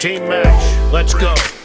Team match, let's go.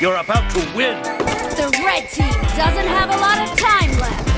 You're about to win. The red team doesn't have a lot of time left.